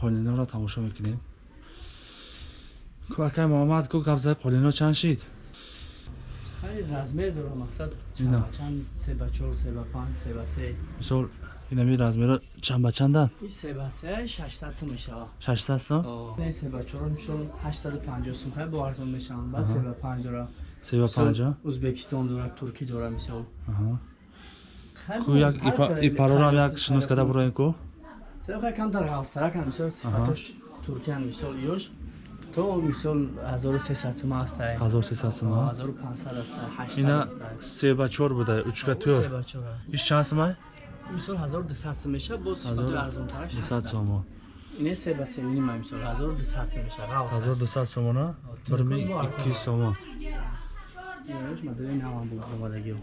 тамошо мекунем кӯакай муҳаммад гӯ габзаи қолино чанд шид размер дорам мақсад чанд се ба чор се ба панҷ се ба се мисол инами размеро чанд ба чанданд ин се шашсад сум? Мешавад 600 сом не се ба чор мишол ҳаштаду панҷоҳ сум. Хай бо арзон мешаванд ба се ба панҷ дора 3 ба 50 ӯзбекистон дора туркӣ дора мисол ку як ҳар ипа- кадом- ипарорам хай- як шинос карда буроен ку Хай камтар ғавзтаракам мисол сифатош туркиян мисол ёш то мисол 1300 сум астай 1300 сом 1500 астай 800 ина астай 3 ба 4 буде учка Се тӯр ба чора. иш чанд сомай мисол 1200 сум меша бо сифатои арзонтараш 200 сомо ине се ба севини ма мисол 1200 сум меша ғавз 1200 сомона Туркон бо 1200 сомо ёш мадали навам бу омадагио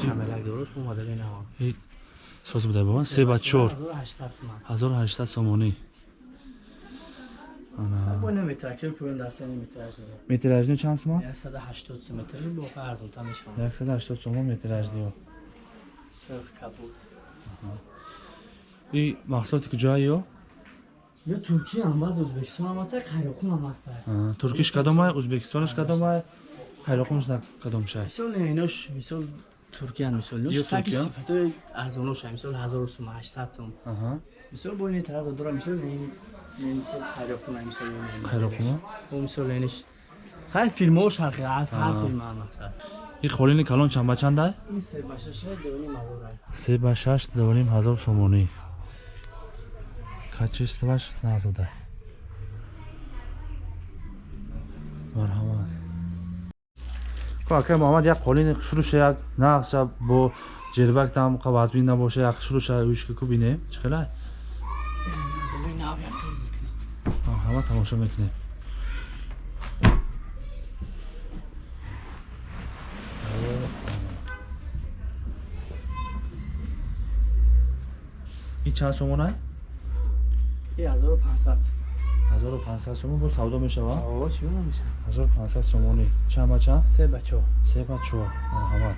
шамелак дорош бо мадали навам И соз буде бо 3 ба 4 1800 сум 1800 сомонӣ метражни чанд сомо 180 сум метри бо арзонтар мешавад 180 сомо метражниё и маҳсулоти куҷоа ё ё туркия ам баъд ӯзбекистон ам аста қайроқун ам аста А, туркиш кадомай ӯзбекистонош кадомай хайроқунш на кадом шай мисол инош мисол туркиян мисол сифатои арзоноша мисол 1000 сум 800 сум аҳа мисол бо ини тараф дора мисол ин ин хайроқуна мисол ин хайроқуна бо мисол иниш хай ҳар Аа. филм ам мақсад и холини калон чанд ба чандай ин се ба шаша донӣ мазурай 3 ба 6 дорим ҳазор сомонӣ качестваш назуда марҳамат акай муҳаммад як қолини шуруша як нақша бо ҷербак там қавазбин набоша як шуруша уишка ку нав яктон мекунем марҳама тамошо мекунем. И чанд сомонай? Ин 1500 1500 сомон бо савдо мешавад оо чӣ меша 1500 сомонӣ чанд ба чанд се ба чор. Се ба чор. Марҳамат.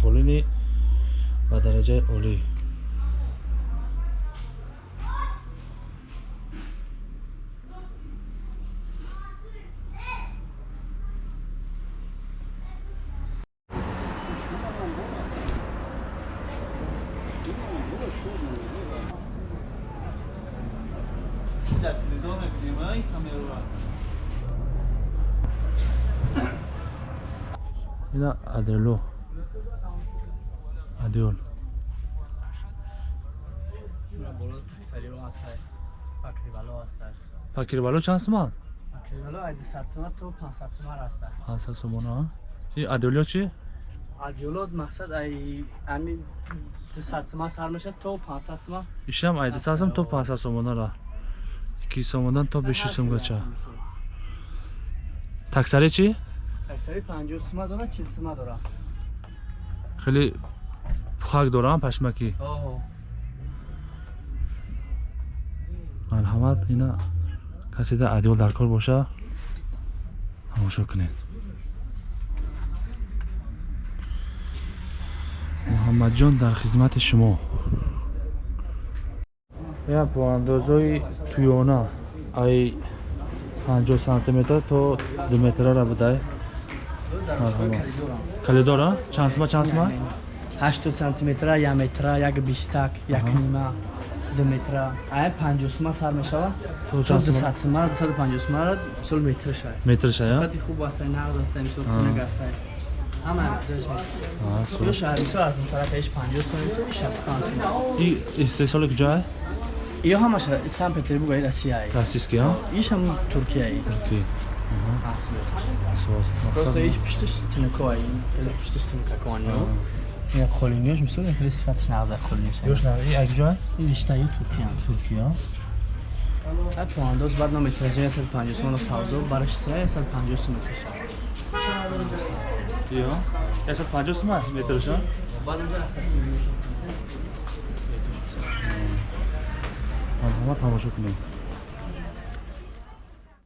Холини ба дараҷаи олӣ чанд соман пакривало ай 200 сума то 500 сума астай 500 сомона и адиолё чи адиолот мақсад ай ами 200 сума сар мешад то 500 сума ишам ай 200 сом то 500 сомонара 2 сомодан то 500 сомгача таксари чи таксари 50 сума дора 40 сума дора хеле пухак дорам пашмаки? Оо марҳамат ина касида адиол дар кор боша тамошо кунед. Муҳаммадҷон дар хизмати шумо. Я по андозои туёна ай 50 сантиметр то 2 метрара будай калидора чанд сума чанд сума 80 сантиметра 1 метра 1 бистак 1 Аҳа. нима 2 метра. Ай 50 сума сар мешавад то то чанд сума 200 сума 250 сума мисол метр шай метрша я сифати хуб астай нағз астай мисол тунак ҳама аст А, су. ё шаҳр мисол аз он тарафаш 50 сума мисол 65 сума и истеҳсоли куҷоай ё ҳамаш санкт петербург ай россия российский а иш ҳам туркия Асос. просто иш пиштиш ай. Хеле пиштиш Аа. як холиниёш мисол хеле сифаташ нағз ай холиниёш Ёш на и ай? Куҷоай ин риштаи туркия туркия ай поандоз баъд наметражи 150 сум савзо бараш се 150 сум метраша ё? 150 сума метрша баъд онҷо марҳамат тамошо кунем